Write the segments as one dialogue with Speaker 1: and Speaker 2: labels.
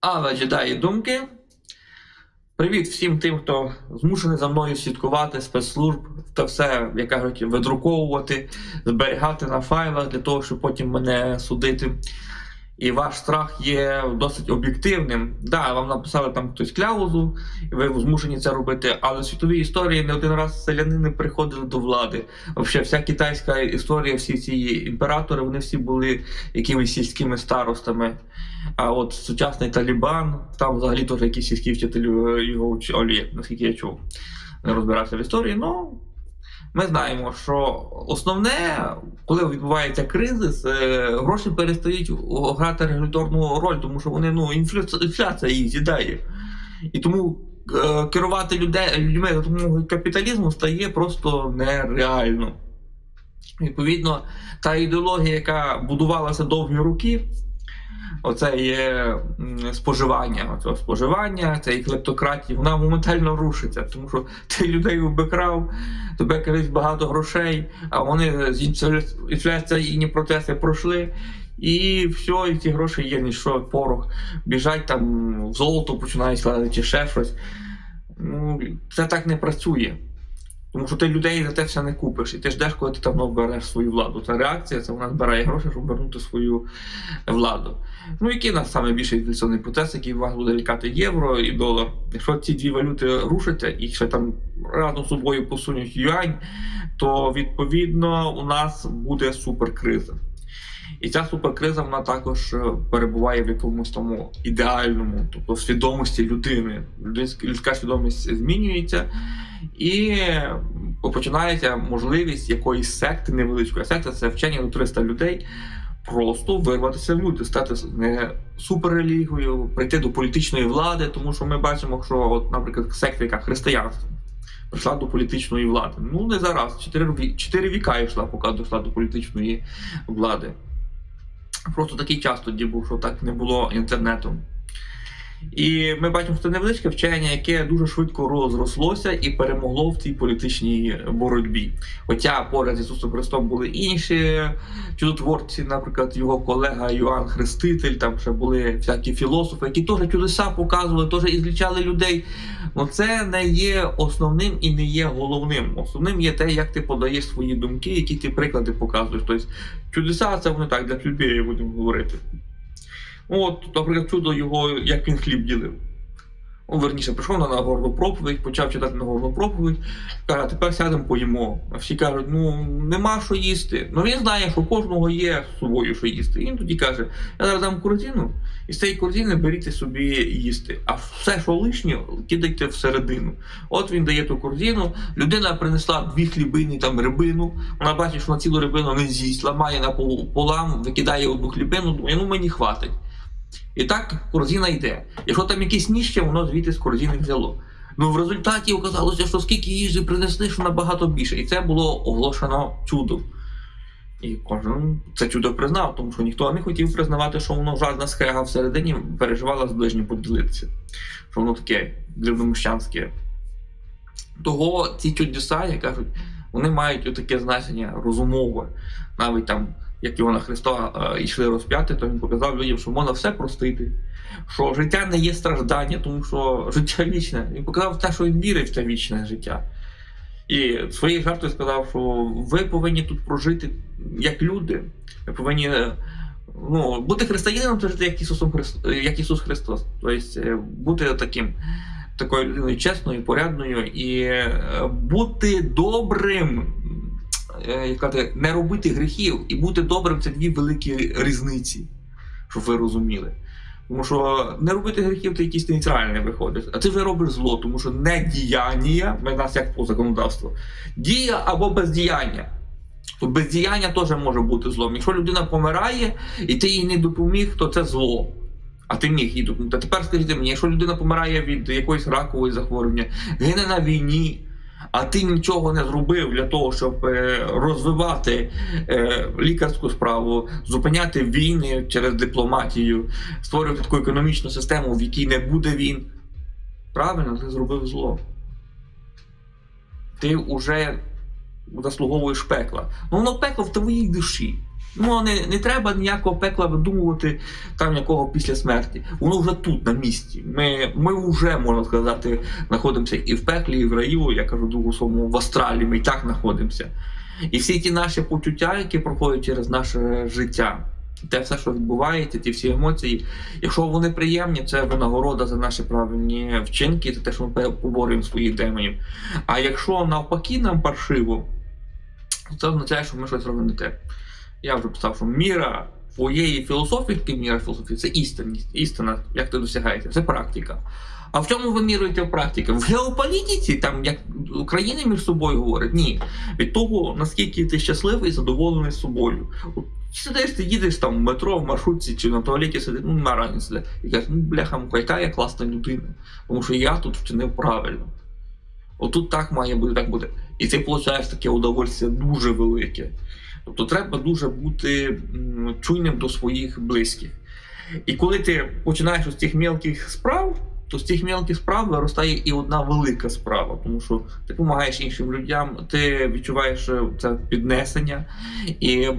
Speaker 1: Але джедаї думки. Привіт всім тим, хто змушений за мною слідкувати спецслужб та все, як кажуть, видруковувати, зберігати на файлах для того, щоб потім мене судити. І ваш страх є досить об'єктивним. Да, вам написали там хтось кляузу, і ви змушені це робити. Але в світовій історії не один раз селянини приходили до влади. Взагалі, вся китайська історія, всі ці імператори, вони всі були якимись сільськими старостами. А от сучасний Талібан, там взагалі теж якісь сільські вчителі його очолює, наскільки я чув, не розбирався в історії. Ну ми знаємо, що основне, коли відбувається кризис, е, гроші перестають грати регуляторну роль, тому що вони ну інфляція, їх з'їдає. І тому е, керувати людей, людьми за допомогою капіталізму стає просто нереально. Відповідно, та ідеологія, яка будувалася довгі роки, оце є споживання, оце споживання, і клептократія, вона моментально рушиться, тому що ти людей обикрав, тебе колись багато грошей, а вони з інфляційні процеси пройшли. І все, і ці гроші є ніщо, порох. Біжать там в золото починають складати чи ще щось. Ну, Це так не працює. Тому що ти людей за те все не купиш, і ти ждеш, коли ти давно береш свою владу. Та реакція, це вона збирає гроші, щоб вернути свою владу. Ну, який нас саме більший інфляційний процес, який вас буде лікати євро і долар. Якщо ці дві валюти рушаться і ще там разом з собою посунуть юань, то відповідно у нас буде суперкриза. І ця суперкриза вона також е, перебуває в якомусь тому ідеальному, тобто свідомості людини. Людська свідомість змінюється. І починається можливість якоїсь секти невеличкої секти, це вчення до 300 людей. Просто вирватися в люди, стати не суперрелігією, прийти до політичної влади, тому що ми бачимо, що, от, наприклад, секта, яка християнство, прийшла до політичної влади. Ну не зараз, чотири віка йшла, поки дійшла до політичної влади. Просто такий час тоді був, що так не було інтернету. І ми бачимо, що це невеличке вчення, яке дуже швидко розрослося і перемогло в цій політичній боротьбі. Хоча поряд з Ісусом Христом були інші чудотворці, наприклад, його колега Йоанн Хреститель, там ще були всякі філософи, які теж чудеса показували, теж ізлічали людей. Но це не є основним і не є головним. Основним є те, як ти подаєш свої думки, які ти приклади показуєш. Тобто чудеса це вони так для людей будемо говорити. От, наприклад, чудо його, як він хліб ділив. Ну, верніше, прийшов на Нагорну проповідь, почав читати Нагорну проповідь, каже, тепер сядемо поїмо. А всі кажуть, ну нема що їсти. Ну він знає, що кожного є з собою, що їсти. І він тоді каже, я зараз дам корзину, і з цієї корзини беріть собі їсти. А все, що лишнє, кидайте всередину. От він дає ту корзину, людина принесла дві хлібини, там рибину. Вона бачить, що на цілу рибину не з'їсть, ламає на полам, викидає одну хлібину, думає, ну мені хватить. І так корзина йде. Якщо там якесь ніще, воно звідти з корзини взяло. Ну в результаті оказалося, що скільки їжі принесли, що набагато більше. І це було оголошено чудом. І кожен це чудо признав, тому що ніхто не хотів признавати, що воно жадна схега всередині переживала з ближнім поділитися. Що воно таке дрібноміщанське. Того ці чудеса, як кажуть, вони мають таке значення розумове. Навіть там як його на Христа е, йшли розп'яти, то він показав людям, що можна все простити, що життя не є страждання, тому що життя вічне. Він показав те, що він вірить в це вічне життя. І своєю жартою сказав, що ви повинні тут прожити як люди. Ви повинні ну, бути християнином, це жити як Ісусом Христ... як Ісус Христос. Тобто бути таким. Такою людиною чесною, порядною і е, бути добрим Е, сказати, не робити гріхів і бути добрим це дві великі різниці, щоб ви розуміли. Тому що не робити гріхів це якісь нейтральне виходить. А ти вже робиш зло, тому що не діяння, в нас як по законодавству, дія або бездіяння. То бездіяння теж може бути злом. Якщо людина помирає і ти їй не допоміг, то це зло. А ти міг їй допомогти. Тепер скажіть мені, якщо людина помирає від якоїсь ракової захворювання, гине на війні а ти нічого не зробив для того, щоб е, розвивати е, лікарську справу, зупиняти війни через дипломатію, створювати таку економічну систему, в якій не буде війн. Правильно, ти зробив зло. Ти вже заслуговуєш пекла. Ну воно пекло в твоїй душі. Ну не, не треба ніякого пекла видумувати там якого після смерті. Воно вже тут, на місці. Ми, ми вже, можна сказати, знаходимося і в пеклі, і в раю, я кажу другу своєму в астралі, ми і так знаходимося. І всі ті наші почуття, які проходять через наше життя, те все, що відбувається, ті всі емоції, якщо вони приємні, це винагорода за наші правильні вчинки, це те, що ми поборюємо своїх демонів. А якщо навпаки нам паршиво, це означає, що ми щось робимо не те. Я вже писав, що міра твоєї філософії, міра філософії, це істинність, істина, як ти досягаєте, це практика. А в чому ви міруєте в практиці? В геополітиці, там як країни між собою говорять, ні. Від того, наскільки ти щасливий і задоволений собою. Сидиш, ти їдеш там в метро, в маршрутці чи на туалеті сидиш, ну рані сидиш. І кажеш, ну бляха, муха, яка я класна людина. Тому що я тут вчинив правильно. Отут так має бути, так буде. І ти получаєш таке удовольствие дуже велике. Тобто треба дуже бути чуйним до своїх близьких. І коли ти починаєш з цих мелких справ, то з цих мелких справ виростає і одна велика справа, тому що ти допомагаєш іншим людям, ти відчуваєш е, це піднесення і е,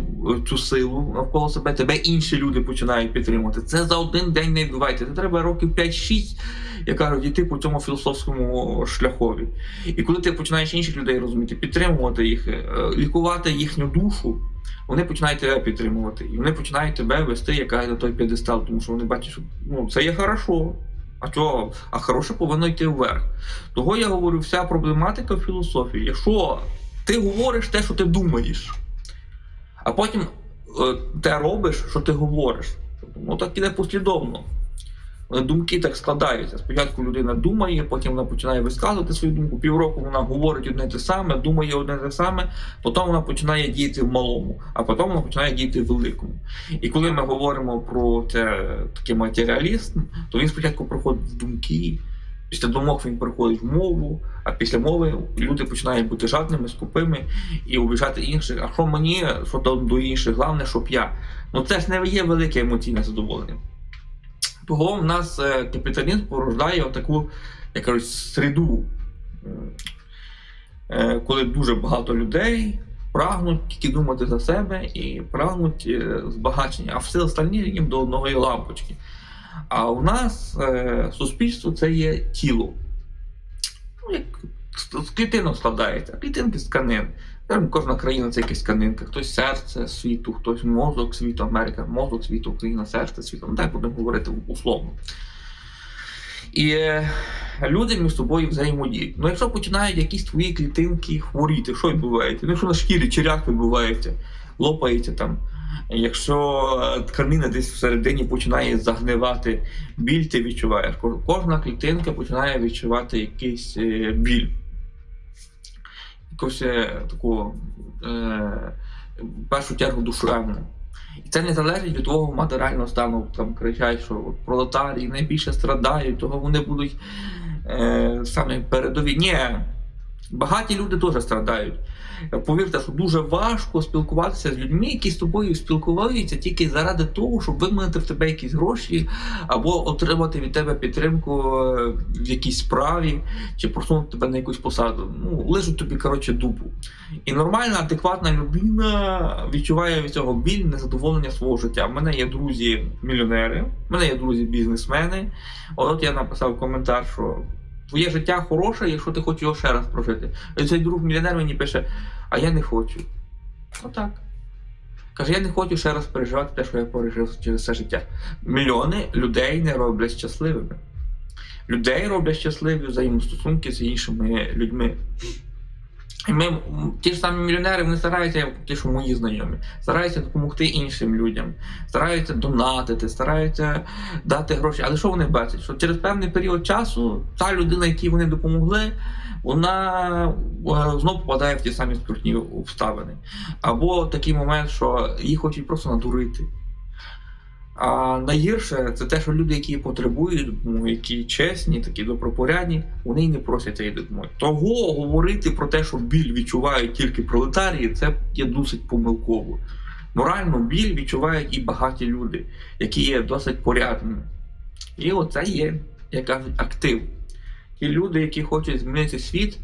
Speaker 1: цю силу навколо себе. Тебе інші люди починають підтримувати. Це за один день не відбувається. Це треба років 5-6, як кажуть, йти по цьому філософському шляхові. І коли ти починаєш інших людей розуміти, підтримувати їх, е, лікувати їхню душу. Вони починають тебе підтримувати, і вони починають тебе вести яка на той п'єдестал, тому що вони бачать, що ну це є хорошо. А чого? А хороше повинно йти вверх. Того я говорю, вся проблематика філософії. Якщо ти говориш те, що ти думаєш, а потім е, те робиш, що ти говориш, ну так іде послідовно. Е, Думки так складаються. Спочатку людина думає, потім вона починає висказувати свою думку. Півроку вона говорить одне те саме, думає одне те саме, потім вона починає діяти в малому, а потім вона починає діяти в великому. І коли ми говоримо про це такий матеріалізм, то він спочатку проходить в думки, після думок він переходить в мову, а після мови люди починають бути жадними, скупими і обіжати інших. А що мені, що до інших, головне, щоб я. Ну це ж не є велике емоційне задоволення. Того в нас е, капіталізм порождає таку, кажуть, середу, е, коли дуже багато людей прагнуть тільки думати за себе і прагнуть е, збагачення, а все остальні їм до одної лампочки. А у нас суспільство це є тіло. Ну, як з клітинок складається, клітинки з тканин. Кожна країна це якась тканинка, хтось серце світу, хтось мозок світу, Америка, мозок світу, Україна, серце світу. Ну, так будемо говорити условно. І е, люди між собою взаємодіють. Ну, якщо починають якісь твої клітинки хворіти, що відбувається? Ну, якщо на шкірі черяк відбувається, лопається там. Якщо е, тканина десь всередині починає загнивати, біль ти відчуваєш. Кожна клітинка починає відчувати якийсь е, біль. Якусь такого е, першу чергу душевну. І це не залежить від твого матеріального стану. Там кричать, що от пролетарії найбільше страдають, того вони будуть е, саме передові. Ні, багаті люди теж страдають. Повірте, що дуже важко спілкуватися з людьми, які з тобою спілкуються тільки заради того, щоб виманити в тебе якісь гроші, або отримати від тебе підтримку е, в якійсь справі, чи просунути тебе на якусь посаду. Ну, лежуть тобі, коротше, дупу. І нормальна, адекватна людина відчуває від цього біль, незадоволення свого життя. У мене є друзі-мільйонери, в мене є друзі-бізнесмени. От я написав коментар, що твоє життя хороше, якщо ти хочеш його ще раз прожити. І цей друг мільйонер мені пише, а я не хочу. Отак. Каже, я не хочу ще раз переживати те, що я пережив через все життя. Мільйони людей не роблять щасливими. Людей роблять щасливі взаємостосунки з іншими людьми. Ми, ті ж самі мільйонери, вони стараються, як ті, що мої знайомі, стараються допомогти іншим людям, стараються донатити, стараються дати гроші. Але що вони бачать? Що через певний період часу та людина, якій вони допомогли, вона е, знов попадає в ті самі скрутні обставини. Або такий момент, що їх хочуть просто надурити. А найгірше це те, що люди, які потребують допомоги, які чесні, такі добропорядні, вони не просять цієї допомоги. Того говорити про те, що біль відчувають тільки пролетарії, це є досить помилково. Морально біль відчувають і багаті люди, які є досить порядними. І оце є, як кажуть, актив. Ті люди, які хочуть змінити світ,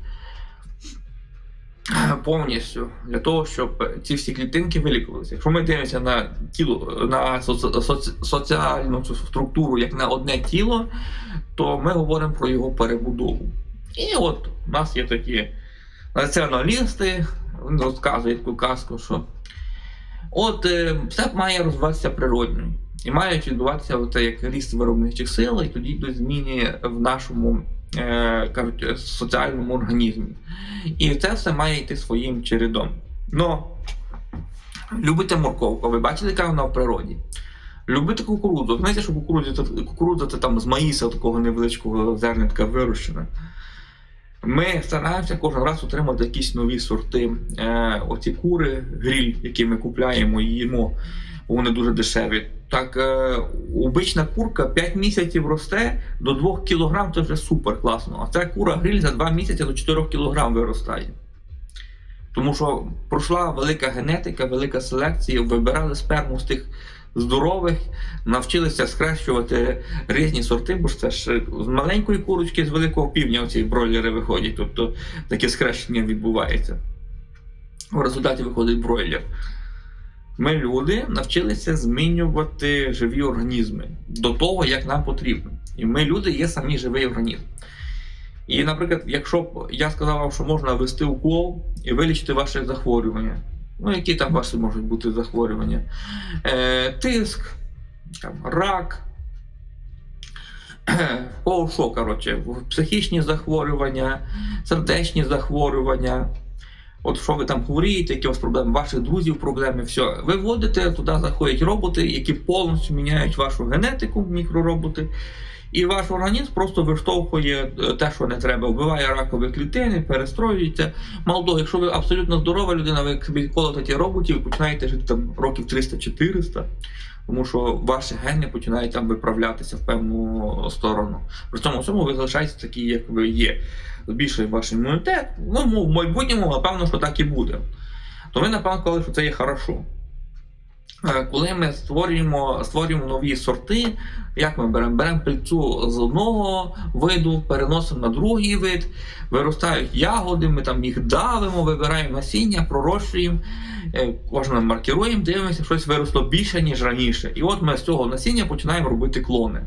Speaker 1: повністю для того, щоб ці всі клітинки вилікувалися. Якщо ми дивимося на тіло на соці- соці- соціальну структуру як на одне тіло, то ми говоримо про його перебудову. І от у нас є такі націоналісти, вони розказують таку казку, що от е, все має розвиватися природньо. І мають відбуватися як ріст виробничих сил, і тоді йдуть зміни в нашому е, кажуть, е, соціальному організмі. І це все має йти своїм чередом. Но любите морковку, ви бачили, яка вона в природі? Любите кукурудзу. Знаєте, що кукурудза кукурудза це там з маїса такого невеличкого зернятка вирощена. Ми стараємося кожен раз отримати якісь нові сорти. Е, оці кури, гріль, які ми купляємо і їмо, вони дуже дешеві. Так, е, обична курка 5 місяців росте до 2 кг, це вже супер класно. А ця кура гриль за 2 місяці до 4 кг виростає. Тому що пройшла велика генетика, велика селекція, вибирали сперму з тих здорових, навчилися схрещувати різні сорти, бо ж це ж з маленької курочки з великого півдня оці бройлери виходять. Тобто таке схрещення відбувається. В результаті виходить бройлер. Ми, люди, навчилися змінювати живі організми до того, як нам потрібно. І ми, люди, є самі живий організм. І, наприклад, якщо б я сказав вам, що можна ввести укол і вилічити ваше захворювання, ну які там ваші можуть бути захворювання? Е, тиск, там, рак, о, що, коротше, психічні захворювання, сердечні захворювання. От що ви там хворієте, які у вас проблеми, ваших друзів проблеми, все. Ви вводите, туди заходять роботи, які повністю міняють вашу генетику, мікророботи. І ваш організм просто виштовхує е, те, що не треба, вбиває ракові клітини, перестроюється. Мало того, якщо ви абсолютно здорова людина, ви собі колоте ті роботів, починаєте жити там років 300-400, тому що ваші гени починають там виправлятися в певну сторону. При цьому всьому ви залишаєтеся такі, як ви є. Збільшує ваш імунітет. Ну, в майбутньому, напевно, що так і буде. То ви, напевно, сказали, що це є хорошо. Е, Коли ми створюємо, створюємо нові сорти, як ми беремо? Беремо пильцу з одного виду, переносимо на другий вид, виростають ягоди, ми там їх давимо, вибираємо насіння, пророщуємо, е, кожне маркіруємо, дивимося, щось виросло більше, ніж раніше. І от ми з цього насіння починаємо робити клони.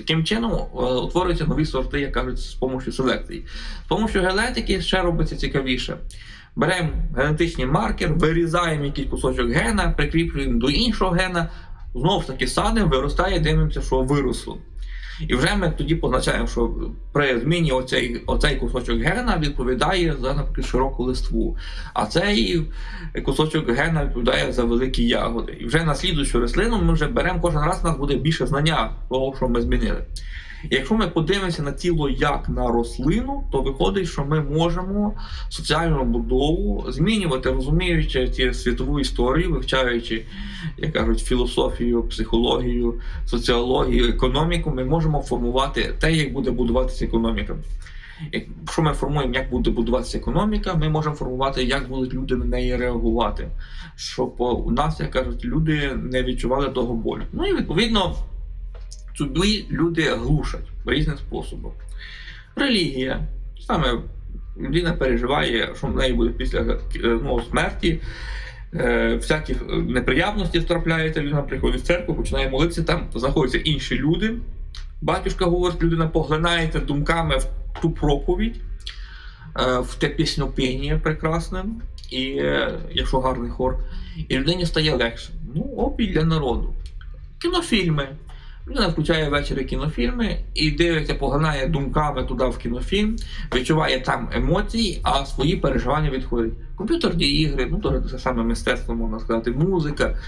Speaker 1: Таким чином е, утворюються нові сорти, як кажуть, з допомогою селекції. З допомогою генетики ще робиться цікавіше. Беремо генетичний маркер, вирізаємо якийсь кусочок гена, прикріплюємо до іншого гена, знову ж таки садимо, виростає, дивимося, що виросло. І вже ми тоді позначаємо, що при зміні оцей, оцей кусочок гена відповідає за, наприклад, широку листву, а цей кусочок гена відповідає за великі ягоди. І вже на слідуючу рослину ми вже беремо кожен раз, у нас буде більше знання того, що ми змінили. Якщо ми подивимося на тіло як на рослину, то виходить, що ми можемо соціальну будову змінювати, розуміючи ці світову історію, вивчаючи, як кажуть, філософію, психологію, соціологію, економіку, ми можемо формувати те, як буде будуватися економіка. Якщо ми формуємо, як буде будуватися економіка, ми можемо формувати, як будуть люди на неї реагувати, щоб у нас, як кажуть, люди не відчували того болю. Ну і відповідно собі люди глушать різним способом. Релігія. Саме людина переживає, що в неї буде після е, ну, смерті. Е, всякі неприємності трапляються, людина приходить в церкву, починає молитися, там знаходяться інші люди. Батюшка говорить, людина поглинається думками в ту проповідь, е, в те піснопіння прекрасне, і якщо гарний хор, і людині стає легше. Ну, опій для народу. Кінофільми. Людина включає ввечері кінофільми і дивиться, поглинає думками туди в кінофільм, відчуває там емоції, а свої переживання відходять. Комп'ютерні ігри, ну то це саме мистецтво, можна сказати, музика.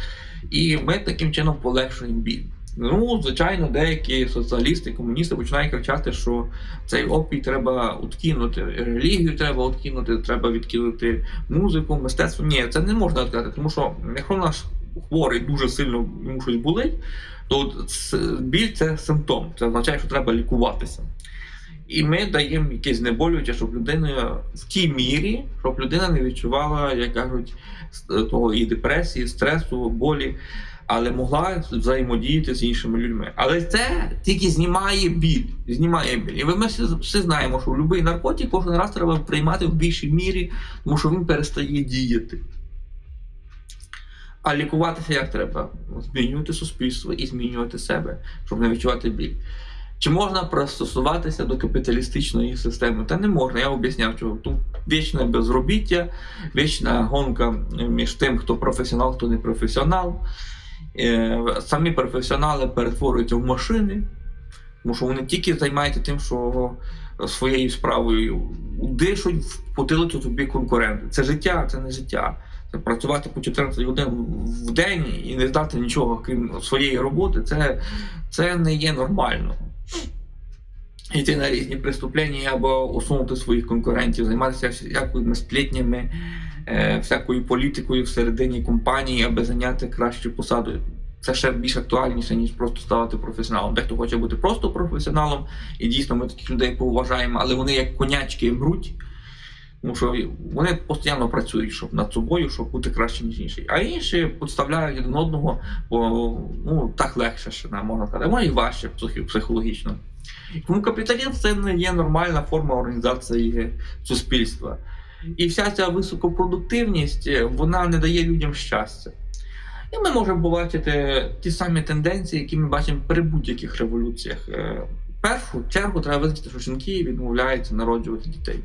Speaker 1: І ми таким чином полегшуємо біль. Ну, звичайно, деякі соціалісти, комуністи починають кричати, що цей опій треба откинути, релігію треба откинути, треба відкинути музику, мистецтво. Ні, це не можна сказати, тому що якщо наш хворий дуже сильно йому щось болить, то біль це симптом, це означає, що треба лікуватися. І ми даємо якесь знеболююче, щоб людина в тій мірі, щоб людина не відчувала, як кажуть, того і депресії, стресу, болі. але могла взаємодіяти з іншими людьми. Але це тільки знімає біль. Знімає біль. І ми всі знаємо, що будь-який наркотик кожен раз треба приймати в більшій мірі, тому що він перестає діяти. А лікуватися як треба? Змінювати суспільство і змінювати себе, щоб не відчувати біль. Чи можна пристосуватися до капіталістичної системи? Та не можна, я об'ясняв, що тут вічне безробіття, вічна гонка між тим, хто професіонал, хто не професіонал. Е, Самі професіонали перетворюються в машини, тому що вони тільки займаються тим, що своєю справою дишуть в потилицю тобі конкуренти. Це життя, це не життя. Працювати по 14 годин в день і не здати нічого крім своєї роботи, це, це не є нормально. Йти на різні преступлення або усунути своїх конкурентів, займатися всякими сплетнями, е, всякою політикою всередині компанії, аби зайняти кращу посаду. Це ще більш актуальніше, ніж просто ставати професіоналом. Дехто хоче бути просто професіоналом, і дійсно ми таких людей поважаємо, але вони як конячки мруть. Тому що вони постійно працюють щоб над собою, щоб бути краще, ніж інший. А інші підставляють один одного, бо ну так легше ще не можна сказати, може і важче психологічно. Тому капіталізм це не є нормальна форма організації суспільства. І вся ця високопродуктивність е, вона не дає людям щастя. І ми можемо побачити ті самі тенденції, які ми бачимо при будь-яких революціях. Е, В першу чергу треба визначити, що жінки відмовляються народжувати дітей.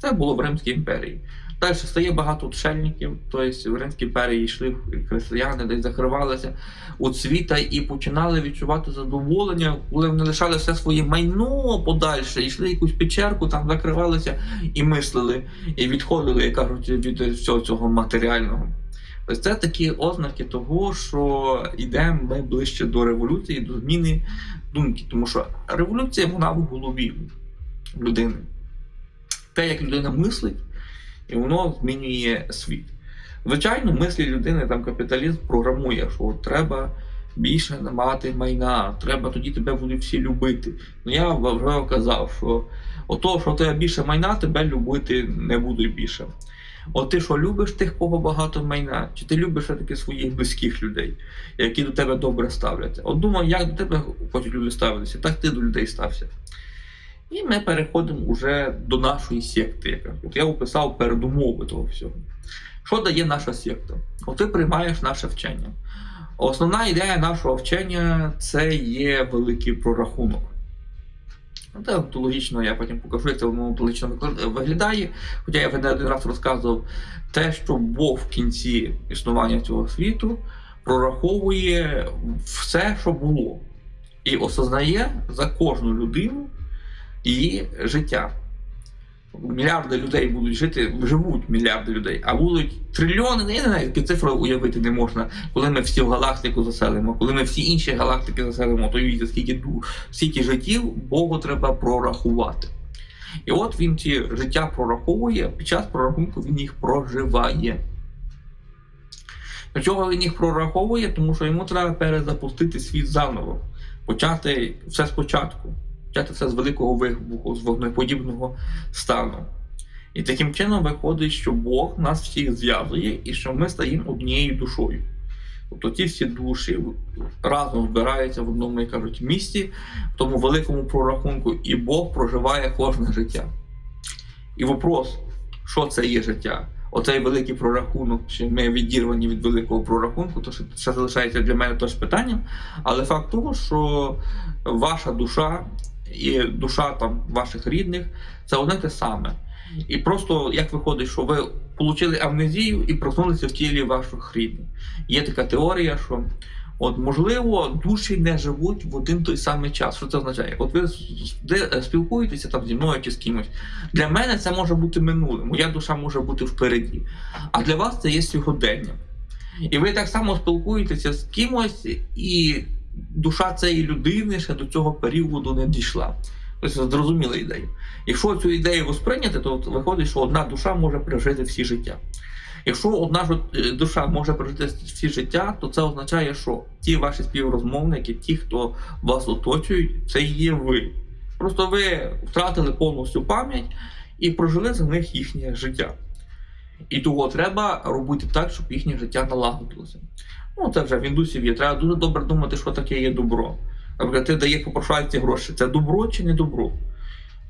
Speaker 1: Це було в Римській імперії. Далі стає багато отшельників, тобто в Римській імперії йшли християни, десь закривалися у світа і починали відчувати задоволення, коли вони лишали все своє майно подальше, йшли якусь печерку, там закривалися і мислили, і відходили, як кажуть, від всього цього матеріального. Ось це такі ознаки того, що йдемо ми ближче до революції, до зміни думки. Тому що революція вона в голові людини. Те, як людина мислить, і воно змінює світ. Звичайно, мислі людини там капіталізм програмує, що треба більше мати майна, треба тоді тебе будуть всі любити. Ну я вже казав, що ото, що тебе більше майна, тебе любити не будуть більше. От ти що любиш тих, кого багато майна, чи ти любиш все-таки своїх близьких людей, які до тебе добре ставляться? От думаю, як до тебе хочуть люди ставитися, так ти до людей стався. І ми переходимо вже до нашої секти. От я описав передумови того всього. Що дає наша секта? От ти приймаєш наше вчення. Основна ідея нашого вчення це є великий прорахунок. Ну, Це онтологічно, я потім покажу, як це воно онтологічно виглядає. Хоча я вже не один раз розказував те, що Бог в кінці існування цього світу прораховує все, що було, і осознає за кожну людину її життя. Мільярди людей будуть жити, живуть мільярди людей, а будуть трильйони, ну, не знаю, які цифри уявити не можна, коли ми всі в галактику заселимо, коли ми всі інші галактики заселимо, то уявіть, скільки, скільки життів Богу треба прорахувати. І от він ці життя прораховує, під час прорахунку він їх проживає. Для чого він їх прораховує? Тому що йому треба перезапустити світ заново, почати все спочатку почати все з великого вибуху, з вогнеподібного стану. І таким чином виходить, що Бог нас всіх зв'язує і що ми стаємо однією душою. Тобто ті всі душі разом збираються в одному, як кажуть, місті, в тому великому прорахунку, і Бог проживає кожне життя. І вопрос, що це є життя? Оцей великий прорахунок, чи ми відірвані від великого прорахунку, то ще залишається для мене теж питанням. Але факт того, що ваша душа і душа там ваших рідних це одне те саме. І просто як виходить, що ви отримали амнезію і проснулися в тілі ваших рідних. Є така теорія, що от можливо душі не живуть в один той самий час. Що це означає? От ви спілкуєтеся там зі мною чи з кимось. Для мене це може бути минуле, моя душа може бути впереді. А для вас це є сьогодення. І ви так само спілкуєтеся з кимось, і душа цієї людини ще до цього періоду не дійшла. Тобто зрозуміла ідею. Якщо цю ідею восприйняти, то виходить, що одна душа може пережити всі життя. Якщо одна е, душа може прожити всі життя, то це означає, що ті ваші співрозмовники, ті, хто вас оточують, це є ви. Просто ви втратили повністю пам'ять і прожили за них їхнє життя. І того треба робити так, щоб їхнє життя налагодилося. Ну, це вже в індусів є. Треба дуже добре думати, що таке є добро. Наприклад, ти дає попрошайці гроші. Це добро чи не добро?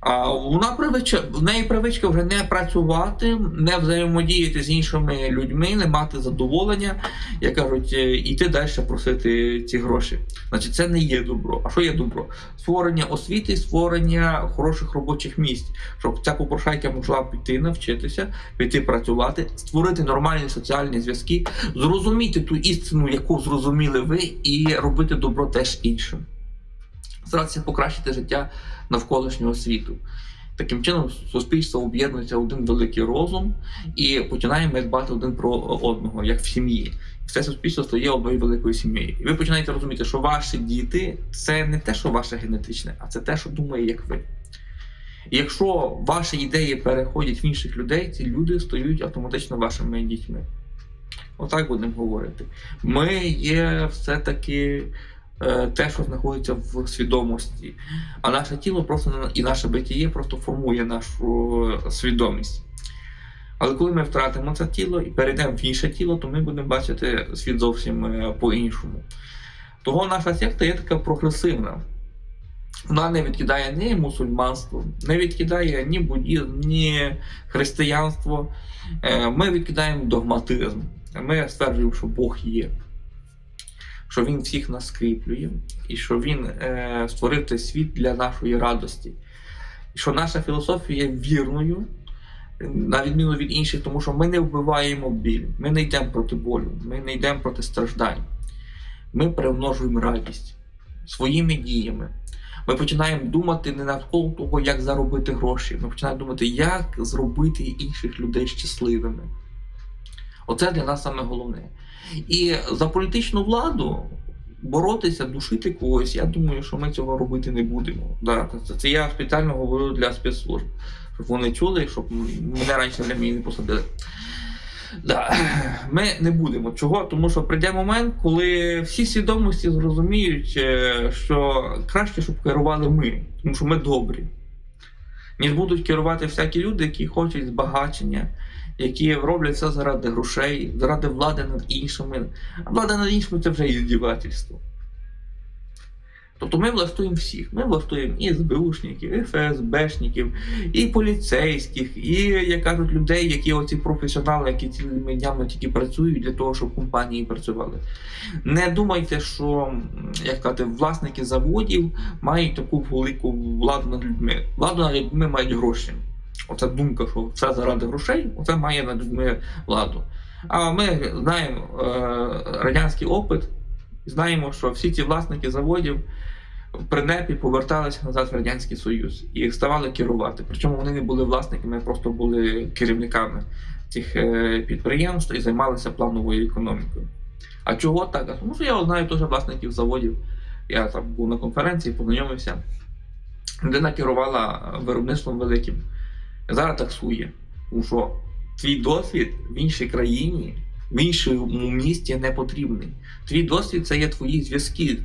Speaker 1: А вона привичка, в неї привичка вже не працювати, не взаємодіяти з іншими людьми, не мати задоволення, як кажуть, е, йти далі просити ці гроші. Значить, це не є добро. А що є добро? Створення освіти, створення хороших робочих місць, щоб ця попрошайка могла піти навчитися, піти працювати, створити нормальні соціальні зв'язки, зрозуміти ту істину, яку зрозуміли ви, і робити добро теж іншим. Старатися покращити життя навколишнього світу. Таким чином, суспільство об'єднується в один великий розум і починаємо дбати один про одного, як в сім'ї. Все суспільство стає одною великою сім'єю. І ви починаєте розуміти, що ваші діти це не те, що ваше генетичне, а це те, що думає, як ви. І якщо ваші ідеї переходять в інших людей, ці люди стають автоматично вашими дітьми. Отак будемо говорити. Ми є все-таки те, що знаходиться в свідомості. А наше тіло просто і наше битіє просто формує нашу е, свідомість. Але коли ми втратимо це тіло і перейдемо в інше тіло, то ми будемо бачити світ зовсім е, по-іншому. Того наша секта є така прогресивна. Вона не відкидає ні мусульманство, не відкидає ні буддізм, ні християнство. Е, Ми відкидаємо догматизм. Ми стверджуємо, що Бог є, що Він всіх нас скріплює, і що Він е, створив цей світ для нашої радості. І що наша філософія вірною, на відміну від інших, тому що ми не вбиваємо біль, ми не йдемо проти болю, ми не йдемо проти страждань. Ми примножуємо радість своїми діями. Ми починаємо думати не навколо того, як заробити гроші. Ми починаємо думати, як зробити інших людей щасливими. Оце для нас саме головне. І за політичну владу боротися, душити когось, я думаю, що ми цього робити не будемо. Да, це, це я спеціально говорю для спецслужб, щоб вони чули, щоб мене раніше для мене не посадили. Да. Ми не будемо. Чого? Тому що прийде момент, коли всі свідомості зрозуміють, е, що краще, щоб керували ми, тому що ми добрі. Ніж будуть керувати всякі люди, які хочуть збагачення, які роблять все заради грошей, заради влади над іншими. А влада над іншими це вже іздівательство. Тобто ми влаштуємо всіх. Ми влаштуємо і СБУшників, і ФСБшників, і поліцейських, і, як кажуть, людей, які оці професіонали, які цілими днями тільки працюють для того, щоб компанії працювали. Не думайте, що як казати, власники заводів мають таку велику владу над людьми. Владу над людьми мають гроші. Оця думка, що все заради грошей, оце має над людьми владу. А ми знаємо е, радянський опит, знаємо, що всі ці власники заводів при НЕПі поверталися назад в Радянський Союз і ставали керувати. Причому вони не були власниками, просто були керівниками цих е, підприємств і займалися плановою економікою. А чого так? Тому що я знаю теж власників заводів. Я там був на конференції, познайомився. Людина керувала виробництвом великим. Зараз таксує. Що твій досвід в іншій країні, в іншому місті не потрібний. Твій досвід це є твої зв'язки.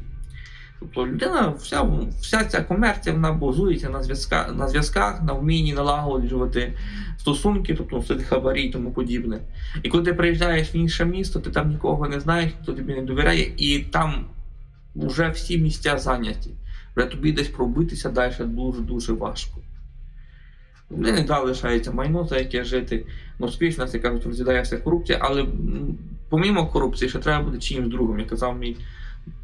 Speaker 1: Тобто людина, вся, вся ця комерція вона базується на зв'язках, на зв'язках, на вмінні налагоджувати стосунки, тобто все хабарі і тому подібне. І коли ти приїжджаєш в інше місто, ти там нікого не знаєш, хто тобі не довіряє, і там вже всі місця зайняті. Вже тобі десь пробитися далі дуже-дуже важко. Вони не дали лишається майно, за яке жити. Ну, успішно, як кажуть, розглядає вся корупція, але помімо корупції, ще треба бути чимось другим. Як казав мій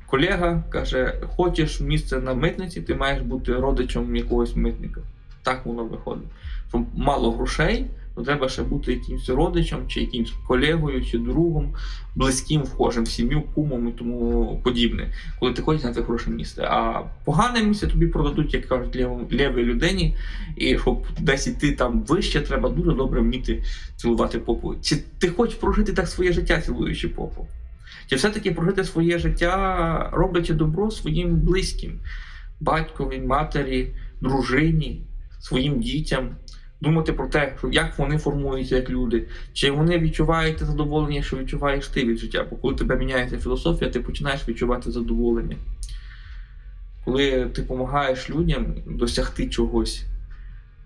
Speaker 1: колега, каже, хочеш місце на митниці, ти маєш бути родичем якогось митника. Так воно виходить. Що мало грошей, то треба ще бути якимось родичем, чи якимось колегою, чи другом, близьким, вхожим сім'ю, кумом і тому подібне, коли ти хочеш на це хороше місце. А погане місце тобі продадуть, як кажуть, лєвій людині, і щоб десь іти там вище, треба дуже добре вміти цілувати попу. Чи ти хочеш прожити так своє життя, цілуючи попу? Чи все-таки прожити своє життя, роблячи добро своїм близьким, батькові, матері, дружині, своїм дітям, думати про те, що як вони формуються як люди, чи вони відчувають те задоволення, що відчуваєш ти від життя. Бо коли тебе міняється філософія, ти починаєш відчувати задоволення. Коли ти допомагаєш людям досягти чогось,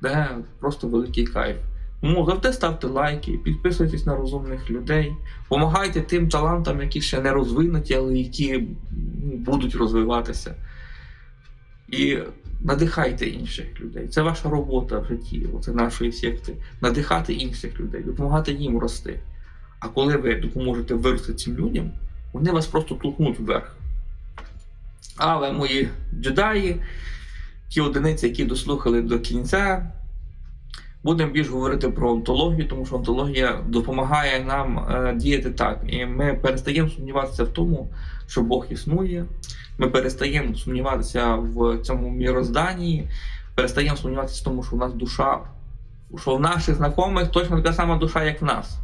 Speaker 1: де просто великий кайф. Тому завжди ставте лайки, підписуйтесь на розумних людей, допомагайте тим талантам, які ще не розвинуті, але які ну, будуть розвиватися. І надихайте інших людей. Це ваша робота в житті, оце нашої секти. Надихати інших людей, допомагати їм рости. А коли ви допоможете вирости цим людям, вони вас просто толкнуть вверх. Але мої джедаї, ті одиниці, які дослухали до кінця, будемо більш говорити про онтологію, тому що онтологія допомагає нам е, діяти так. І ми перестаємо сумніватися в тому, що Бог існує. Ми перестаємо сумніватися в цьому мірозданні, перестаємо сумніватися в тому, що в нас душа, що в наших знайомих точно така сама душа, як в нас.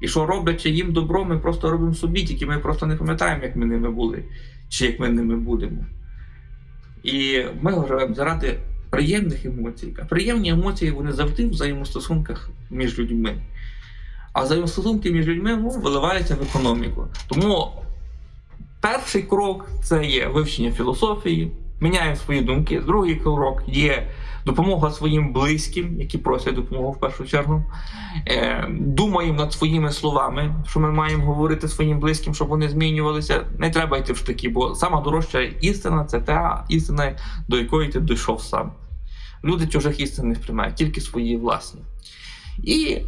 Speaker 1: І що роблячи їм добро, ми просто робимо собі, тільки ми просто не пам'ятаємо, як ми ними були, чи як ми ними будемо. І ми живемо заради приємних емоцій. А приємні емоції вони завжди в взаємостосунках між людьми. А взаємостосунки між людьми ну, виливаються в економіку. Тому перший крок це є вивчення філософії, міняємо свої думки. Другий крок є допомога своїм близьким, які просять допомогу в першу чергу. Е, думаємо над своїми словами, що ми маємо говорити своїм близьким, щоб вони змінювалися. Не треба йти в штаки, бо сама дорожча істина це та істина, до якої ти дійшов сам. Люди чужих істин не сприймають, тільки свої власні. І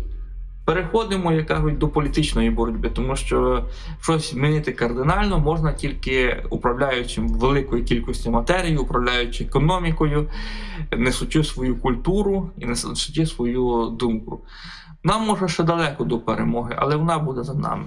Speaker 1: переходимо, як кажуть, до політичної боротьби, тому що щось змінити кардинально можна тільки управляючи великою кількістю матерії, управляючи економікою, несучи свою культуру і несучи свою думку. Нам може ще далеко до перемоги, але вона буде за нами.